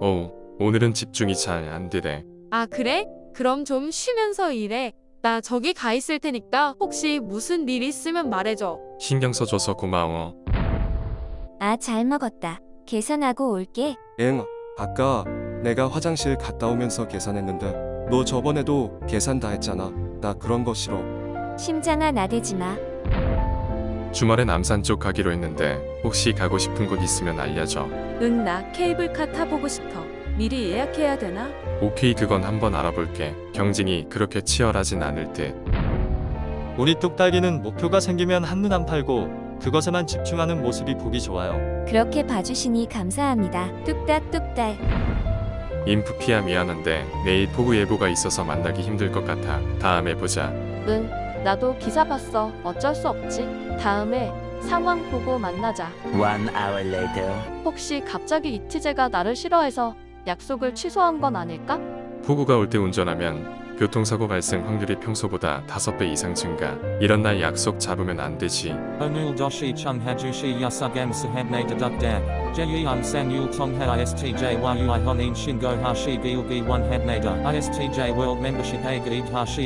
어우, 오늘은 집중이 잘 안 되네. 아, 그래? 그럼 좀 쉬면서 일해. 나 저기 가 있을 테니까 혹시 무슨 일 있으면 말해줘. 신경 써줘서 고마워. 아, 잘 먹었다. 계산하고 올게. 엥, 아까 내가 화장실 갔다 오면서 계산했는데 너 저번에도 계산 다 했잖아. 나 그런 거 싫어. 심장아 나대지 마. 주말에 남산 쪽 가기로 했는데 혹시 가고 싶은 곳 있으면 알려줘. 응, 나 케이블카 타보고 싶어. 미리 예약해야 되나? 오케이 그건 한번 알아볼게. 경쟁이 그렇게 치열하진 않을 듯. 우리 뚝딱이는 목표가 생기면 한눈 안 팔고 그것에만 집중하는 모습이 보기 좋아요. 그렇게 봐주시니 감사합니다. 뚝딱뚝딱. 인프피야 미안한데 내일 폭우 예보가 있어서 만나기 힘들 것 같아. 다음에 보자. 응, 나도 기사 봤어. 어쩔 수 없지. 다음에 상황 보고 만나자. One hour later. 혹시 갑자기 이티제가 나를 싫어해서 약속을 취소한 건 아닐까? 폭우가 올 때 운전하면 교통사고 발생 확률이 평소보다 5배 이상 증가. 이런 날 약속 잡으면 안 되지. Onul doshi chung hajushi yasugam sahabne dedukdak, jeyang san yul tongha istj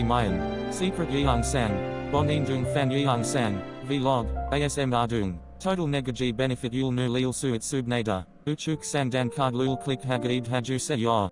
mayan, secret yeong san, bonin dung fan yeong san, vlog, asm ardung, total negaji benefit yul nu lil suit subnada, uchuk sandan card lul click hagaid haju se yor.